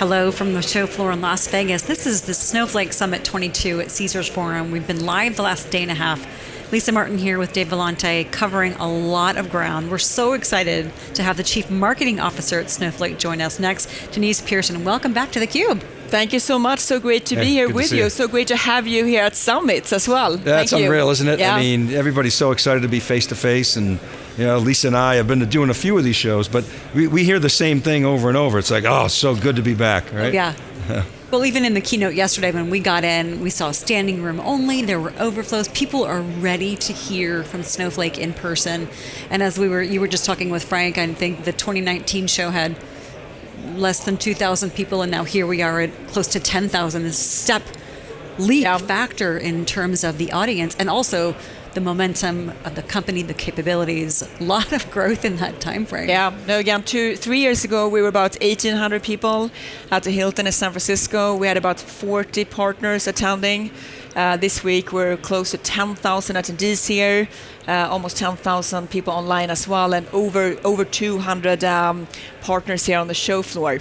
Hello from the show floor in Las Vegas. This is the Snowflake Summit 22 at Caesars Forum. We've been live the last day and a half. Lisa Martin here with Dave Vellante, covering a lot of ground. We're so excited to have the Chief Marketing Officer at Snowflake join us next, Denise Persson. Welcome back to theCUBE. Thank you so much. So great to hey, be here with you. you. So great to have you here at Summits as well. That's Thank unreal, you. isn't it? Yeah. I mean, everybody's so excited to be face to face and you know, Lisa and I have been doing a few of these shows, but we, we hear the same thing over and over. It's like, oh, so good to be back, right? Yeah. well, even in the keynote yesterday when we got in, we saw standing room only, there were overflows. People are ready to hear from Snowflake in person. And as we were, you were just talking with Frank, I think the 2019 show had less than 2,000 people, and now here we are at close to 10,000. This step leap Yeah. factor in terms of the audience and also the momentum of the company, the capabilities, a lot of growth in that time frame. Yeah, no, again, two, three years ago, we were about 1,800 people at the Hilton in San Francisco. We had about 40 partners attending. Uh, this week, we're close to 10,000 attendees here, uh, almost 10,000 people online as well, and over, over 200 um, partners here on the show floor.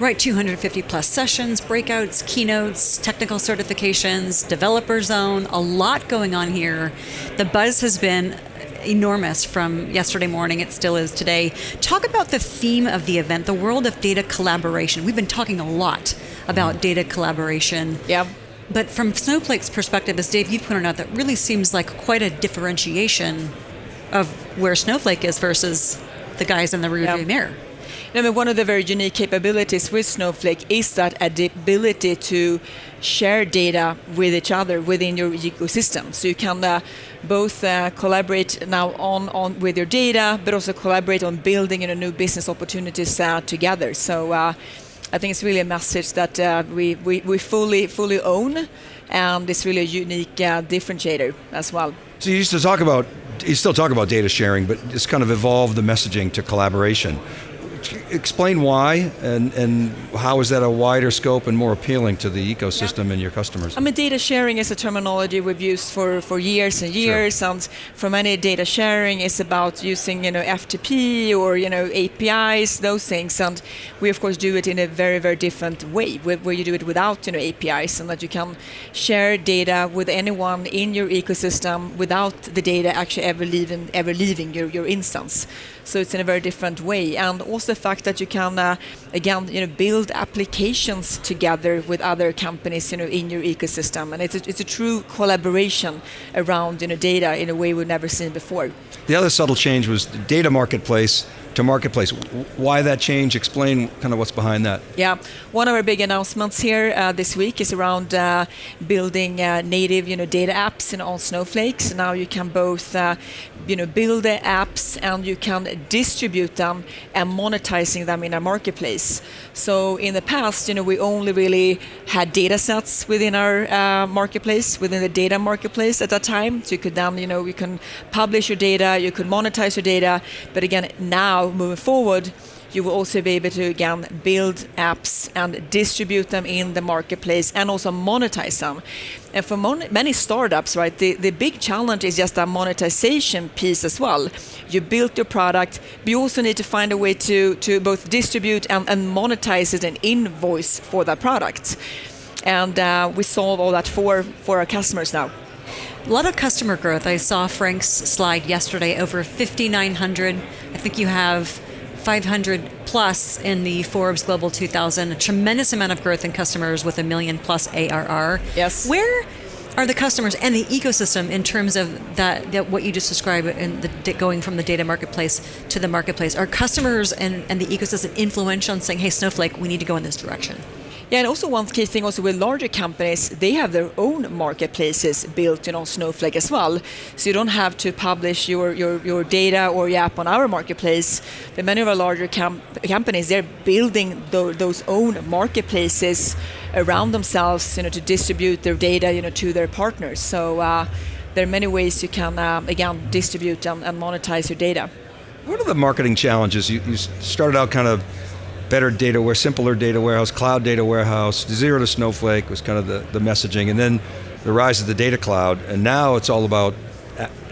Right, 250 plus sessions, breakouts, keynotes, technical certifications, developer zone, a lot going on here. The buzz has been enormous from yesterday morning, it still is today. Talk about the theme of the event, the world of data collaboration. We've been talking a lot about data collaboration. Yeah. But from Snowflake's perspective, as Dave, you've pointed out, that really seems like quite a differentiation of where Snowflake is versus the guys in the rearview Yeah. mirror. I mean, one of the very unique capabilities with Snowflake is that ability to share data with each other within your ecosystem. So you can uh, both uh, collaborate now on, on with your data, but also collaborate on building you know, new business opportunities uh, together. So uh, I think it's really a message that uh, we, we, we fully fully own, and it's really a unique uh, differentiator as well. So you used to talk about, you still talk about data sharing, but it's kind of evolved the messaging to collaboration. Explain why and, and how is that a wider scope and more appealing to the ecosystem and your customers? I mean, data sharing is a terminology we've used for, for years and years, Sure. and for many, data sharing is about using, you know, FTP or you know APIs, those things, and we of course do it in a very, very different way, where, where you do it without, you know, APIs, and that you can share data with anyone in your ecosystem without the data actually ever leaving, ever leaving your, your instance. So it's in a very different way, and also the fact that you can, uh, again, you know, build applications together with other companies, you know, in your ecosystem, and it's a, it's a true collaboration around, you know, data in a way we've never seen before. The other subtle change was the data marketplace to marketplace. Why that change? Explain kind of what's behind that. Yeah, one of our big announcements here uh, this week is around uh, building uh, native, you know, data apps in on Snowflake. So now you can both, uh, you know, build the apps and you can distribute them and monetizing them in a marketplace. So in the past, you know, we only really had data sets within our uh, marketplace, within the data marketplace at that time. So you could then, you know, you can publish your data, you could monetize your data. But again, now moving forward, you will also be able to again build apps and distribute them in the marketplace and also monetize them. And for many startups, right, the, the big challenge is just a monetization piece as well. You built your product, but you also need to find a way to, to both distribute and, and monetize it and invoice for that product. And uh, we solve all that for, for our customers now. A lot of customer growth. I saw Frank's slide yesterday, over 5,900. I think you have 500 plus in the Forbes Global 2000. A tremendous amount of growth in customers with a million plus ARR. Yes. Where are the customers and the ecosystem in terms of that, that what you just described in the going from the data marketplace to the marketplace? Are customers and, and the ecosystem influential in saying, hey, Snowflake, we need to go in this direction? Yeah, and also one key thing also with larger companies, they have their own marketplaces built on Snowflake as well. So you don't have to publish your, your, your data or your app on our marketplace. But many of our larger com- companies, they're building tho- those own marketplaces around themselves, you know, to distribute their data, you know, to their partners. So uh, there are many ways you can, uh, again, distribute and, and monetize your data. What are the marketing challenges? You, you started out kind of better data ware, simpler data warehouse, cloud data warehouse, zero to Snowflake was kind of the, the messaging, and then the rise of the data cloud, and now it's all about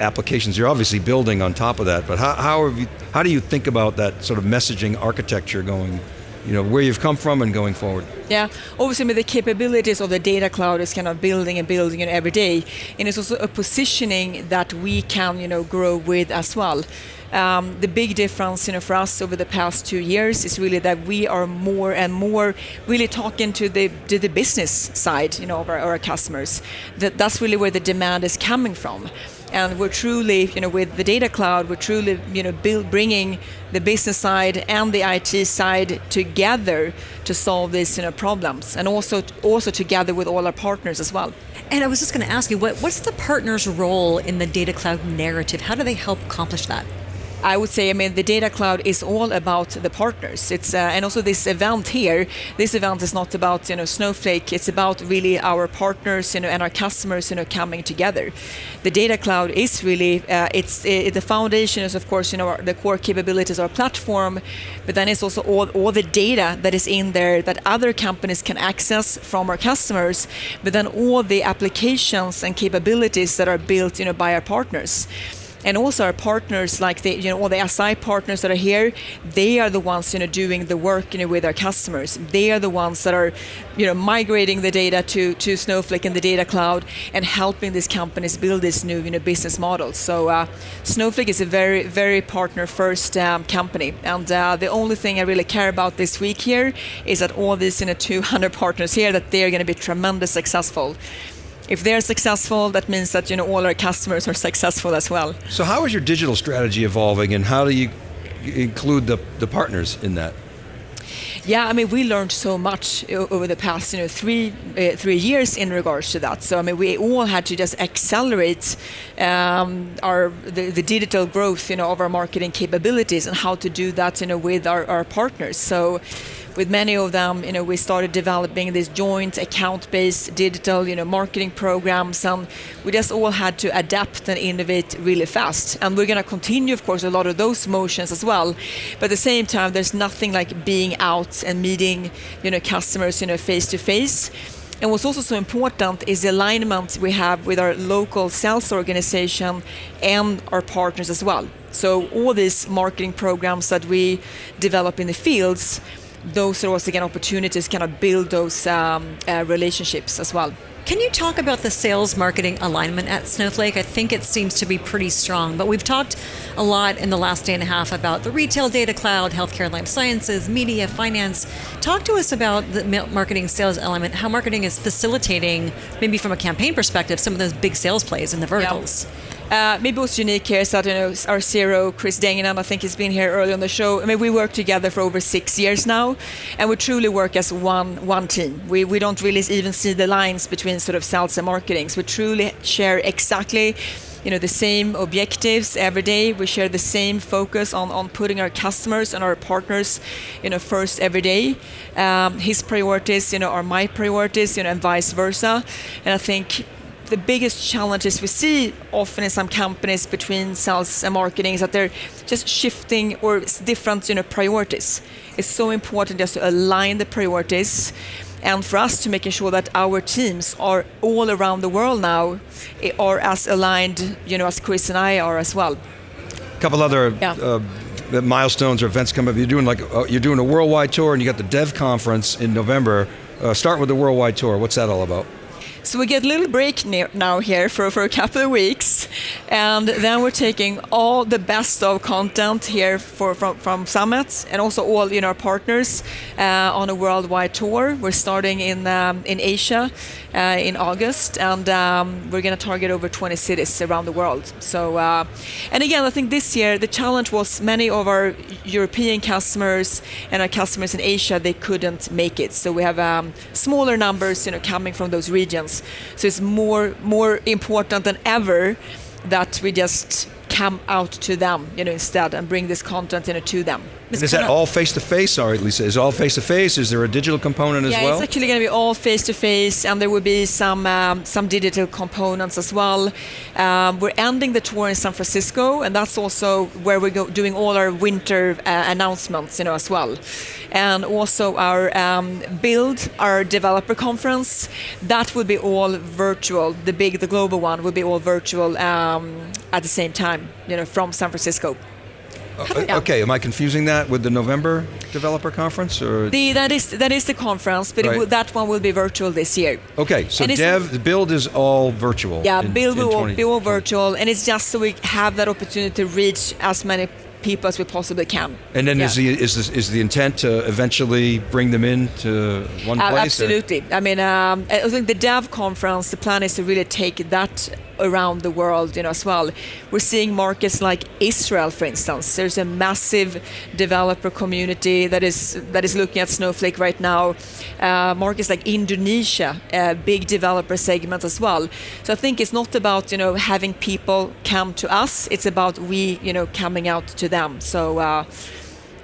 applications. You're obviously building on top of that, but how, how, you, how do you think about that sort of messaging architecture going you know where you've come from and going forward. Yeah, obviously, mean, the capabilities of the data cloud is kind of building and building you know, every day, and it's also a positioning that we can you know grow with as well. Um, the big difference you know, for us over the past two years is really that we are more and more really talking to the, to the business side you know, of our, our customers. That, that's really where the demand is coming from and we're truly, you know, with the data cloud, we're truly, you know, build, bringing the business side and the IT side together to solve these, you know, problems, and also also together with all our partners as well. And I was just going to ask you, what, what's the partner's role in the data cloud narrative? How do they help accomplish that? I would say, I mean, the data cloud is all about the partners. It's uh, and also this event here. This event is not about you know Snowflake. It's about really our partners, you know, and our customers, you know, coming together. The data cloud is really uh, it's it, the foundation is of course you know the core capabilities our platform, but then it's also all all the data that is in there that other companies can access from our customers, but then all the applications and capabilities that are built you know by our partners and also our partners like the you know all the SI partners that are here they are the ones you know doing the work you know with our customers. They are the ones that are you know migrating the data to to Snowflake and the data cloud and helping these companies build this new you know business model. So uh, Snowflake is a very very partner first um, company. And uh, the only thing I really care about this week here is that all these you know 200 partners here that they are going to be tremendously successful if they're successful, that means that you know all our customers are successful as well. So how is your digital strategy evolving, and how do you include the, the partners in that? Yeah, I mean, we learned so much over the past, you know, three uh, three years in regards to that. So I mean, we all had to just accelerate um, our the, the, digital growth, you know, of our marketing capabilities and how to do that, you know, with our, our partners. So with many of them, you know, we started developing these joint account-based digital, you know, marketing programs, and we just all had to adapt and innovate really fast. And we're going to continue, of course, a lot of those motions as well. But at the same time, there's nothing like being out and meeting, you know, customers, you know, face to face. And what's also so important is the alignment we have with our local sales organization and our partners as well. So all these marketing programs that we develop in the fields, those are also again opportunities to kind of build those um, uh, relationships as well. Can you talk about the sales marketing alignment at Snowflake? I think it seems to be pretty strong, but we've talked a lot in the last day and a half about the retail data cloud, healthcare and life sciences, media, finance. Talk to us about the marketing sales element, how marketing is facilitating, maybe from a campaign perspective, some of those big sales plays in the verticals. Yeah. Uh, maybe what's unique here is that you know our CEO Chris Degnan, I think he's been here early on the show. I mean, we work together for over six years now, and we truly work as one one team. We we don't really even see the lines between sort of sales and marketing. So we truly share exactly you know the same objectives every day we share the same focus on, on putting our customers and our partners you know first every day um, his priorities you know are my priorities you know and vice versa and i think the biggest challenges we see often in some companies between sales and marketing is that they're just shifting or different you know, priorities. It's so important just to align the priorities and for us to making sure that our teams are all around the world now eh, are as aligned you know, as Chris and I are as well. A couple other yeah. uh, milestones or events coming up. You're doing like uh, you're doing a worldwide tour, and you got the Dev Conference in November. Uh, start with the worldwide tour. What's that all about? So we get a little break now here for, for a couple of weeks, and then we're taking all the best of content here for, from, from Summit and also all you know, our partners uh, on a worldwide tour. We're starting in, um, in Asia uh, in August, and um, we're going to target over 20 cities around the world. So, uh, and again, I think this year the challenge was many of our European customers and our customers in Asia they couldn't make it. So we have um, smaller numbers, you know, coming from those regions. So it's more more important than ever that we just come out to them, you know, instead and bring this content you know, to them. Is that all face to face? Sorry, Lisa. Is all face to face? Is there a digital component as well? Yeah, it's actually going to be all face to face, and there will be some um, some digital components as well. Um, we're ending the tour in San Francisco, and that's also where we're go- doing all our winter uh, announcements, you know, as well. And also our um, build, our developer conference, that will be all virtual. The big, the global one will be all virtual um, at the same time, you know, from San Francisco. Uh, Okay, am I confusing that with the November developer conference or? The, that is that is the conference, but it Right. will, that one will be virtual this year. Okay, so And dev, the build is all virtual. Yeah, in- build in will 20 be all virtual, and it's just so we have that opportunity to reach as many people as we possibly can. And then is the is the, is the intent to eventually bring them in to one Uh, place? or- absolutely. I mean, um, I think the Dev conference, the plan is to really take that around the world, you know, as well. We're seeing markets like Israel, for instance. There's a massive developer community that is that is looking at Snowflake right now. Uh, markets like Indonesia, a big developer segment as well. So I think it's not about you know having people come to us. It's about we you know coming out to them. So. Uh,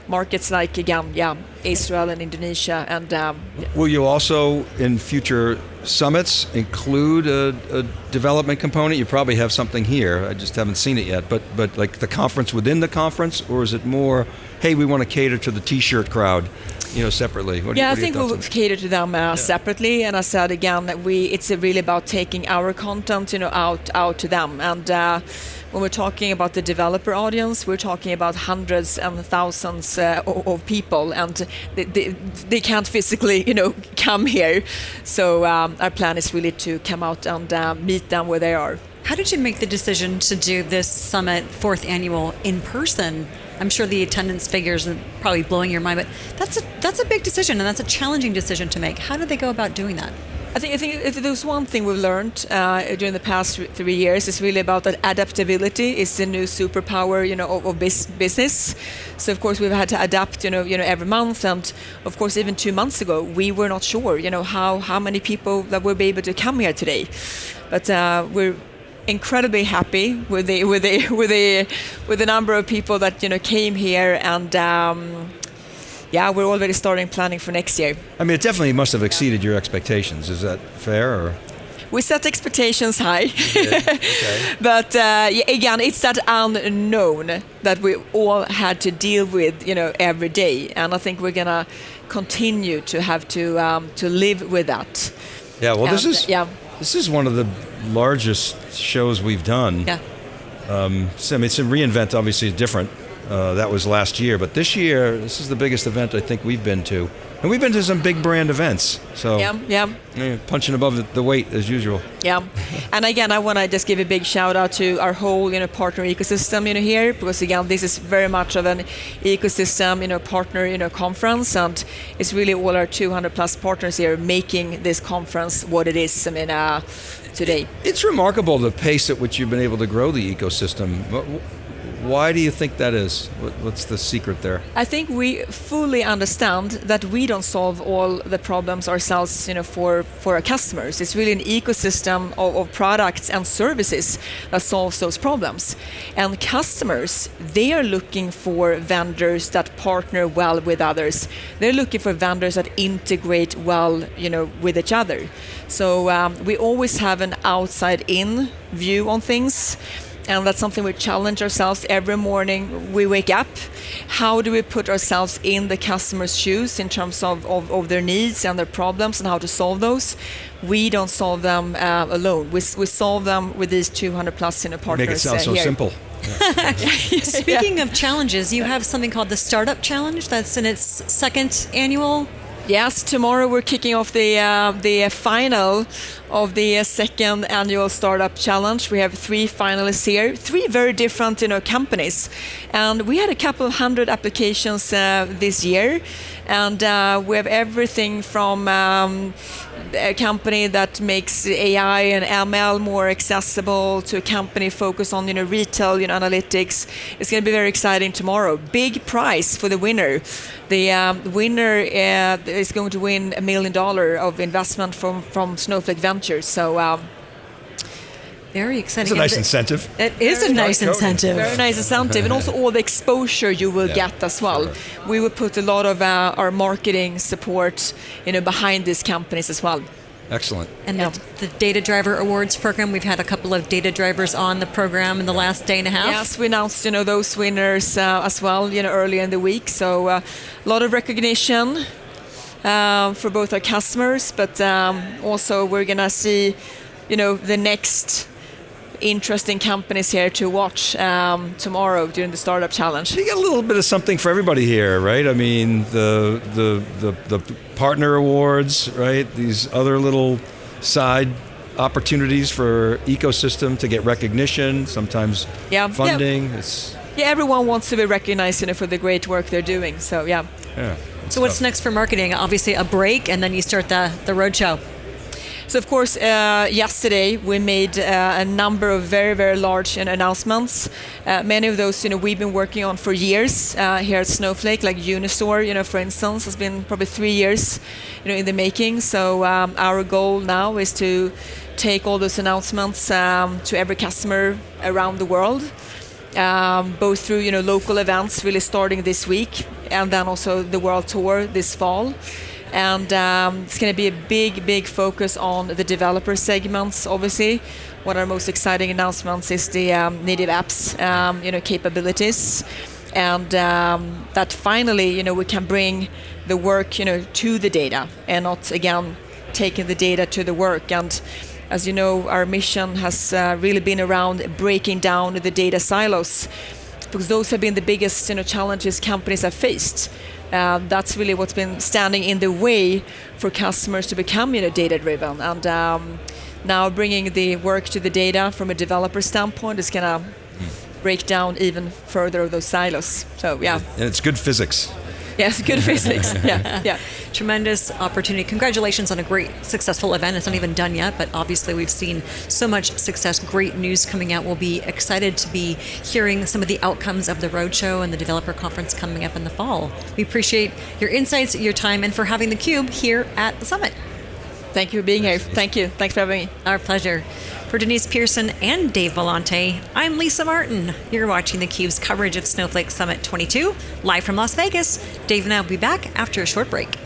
Markets like again, yeah, Israel and Indonesia, and um, Will you also, in future summits, include a, a development component? You probably have something here. I just haven't seen it yet. But but like the conference within the conference, or is it more, hey, we want to cater to the T-shirt crowd, you know, separately? What do yeah, I what are your think we'll cater to them uh, separately. And I said again that we it's really about taking our content, you know, out out to them. And uh, when we're talking about the developer audience, we're talking about hundreds and thousands uh, of, people, and they, they, they can't physically, you know, come here. So um, our plan is really to come out and uh, meet them where they are. How did you make the decision to do this summit, fourth annual, in person? I'm sure the attendance figures are probably blowing your mind, but that's a that's a big decision and that's a challenging decision to make. How did they go about doing that? I think, I think if there's one thing we've learned uh, during the past three years, it's really about that adaptability is the new superpower, you know, of, of bus- business. So of course we've had to adapt, you know, you know, every month, and of course even two months ago we were not sure, you know, how how many people that will be able to come here today, but uh, we're incredibly happy with the with the with the with the number of people that you know came here and. Um, yeah, we're already starting planning for next year. I mean, it definitely must have exceeded your expectations. Is that fair? Or We set expectations high, okay. but uh, again, it's that unknown that we all had to deal with, you know, every day, and I think we're gonna continue to have to um, to live with that. Yeah. Well, this is yeah. this is one of the largest shows we've done. Yeah. So, I mean, it's a reInvent. Obviously, different. Uh, that was last year, but this year, this is the biggest event I think we've been to, and we've been to some big brand events. So, Yeah, yeah. yeah, punching above the, weight as usual. Yeah, and again, I want to just give a big shout out to our whole, you know, partner ecosystem, you know, here because again, this is very much of an ecosystem, you know, partner, you know, conference, and it's really all our 200 plus partners here making this conference what it is. I mean, uh, today. It's remarkable the pace at which you've been able to grow the ecosystem. Wh- wh- Why do you think that is? What's the secret there? I think we fully understand that we don't solve all the problems ourselves, you know, for, for our customers. It's really an ecosystem of, of products and services that solves those problems. And customers, they are looking for vendors that partner well with others. They're looking for vendors that integrate well, you know, with each other. So um, we always have an outside-in view on things and that's something we challenge ourselves every morning we wake up how do we put ourselves in the customer's shoes in terms of, of, of their needs and their problems and how to solve those we don't solve them uh, alone we, we solve them with these 200 plus in a partners Make it sound uh, so here. simple. Speaking of challenges, you have something called the Startup Challenge that's in its second annual. Yes, tomorrow we're kicking off the uh, the final of the second annual startup challenge. We have three finalists here, three very different you know companies, and we had a couple of hundred applications uh, this year, and uh, we have everything from. Um, a company that makes AI and ML more accessible to a company focused on you know retail you know analytics. It's going to be very exciting tomorrow. Big prize for the winner. The um, winner uh, is going to win a million dollar of investment from from Snowflake Ventures. So. Um, Very exciting. It's a nice And incentive. It is a nice Totally. incentive. very nice incentive, and also all the exposure you will Yeah, get as well. sure. We will put a lot of uh, our marketing support, you know, behind these companies as well. Excellent. And Yeah. the, the Data Driver Awards program, we've had a couple of data drivers on the program in the last day and a half. Yes, we announced you know those winners uh, as well you know earlier in the week. So uh, a lot of recognition um, for both our customers, but um, also we're gonna see you know the next interesting companies here to watch um, tomorrow during the startup challenge. You get a little bit of something for everybody here, right? I mean, the the the, the partner awards, right? These other little side opportunities for ecosystem to get recognition, sometimes Yeah. funding. It's Yeah, everyone wants to be recognized you know, for the great work they're doing. So yeah. yeah. So what's next for marketing? Obviously, a break, and then you start the the roadshow. So of course, uh, yesterday we made uh, a number of very, very large know, announcements. Uh, many of those, you know, we've been working on for years uh, here at Snowflake, like Unistore, you know, for instance, has been probably three years, you know, in the making. So um, our goal now is to take all those announcements um, to every customer around the world. Um, both through you know local events really starting this week and then also the world tour this fall and um, it's going to be a big, big focus on the developer segments. Obviously, one of our most exciting announcements is the um, native apps, um, you know, capabilities, and um, that finally, you know, we can bring the work, you know, to the data, and not again taking the data to the work. And as you know, our mission has uh, really been around breaking down the data silos, because those have been the biggest, you know, challenges companies have faced. Uh, that's really what's been standing in the way for customers to become you know, data driven. And um, now bringing the work to the data from a developer standpoint is going to break down even further those silos. So yeah, And it's good physics. Yes, good physics. Yeah, yeah. Tremendous opportunity. Congratulations on a great, successful event. It's not even done yet, but obviously we've seen so much success, great news coming out. We'll be excited to be hearing some of the outcomes of the roadshow and the developer conference coming up in the fall. We appreciate your insights, your time, and for having theCUBE here at the summit. Thank you for being here. Thank you. Thanks for having me. Our pleasure. For Denise Persson and Dave Vellante, I'm Lisa Martin. You're watching theCUBE's coverage of Snowflake Summit 22, live from Las Vegas. Dave and I will be back after a short break.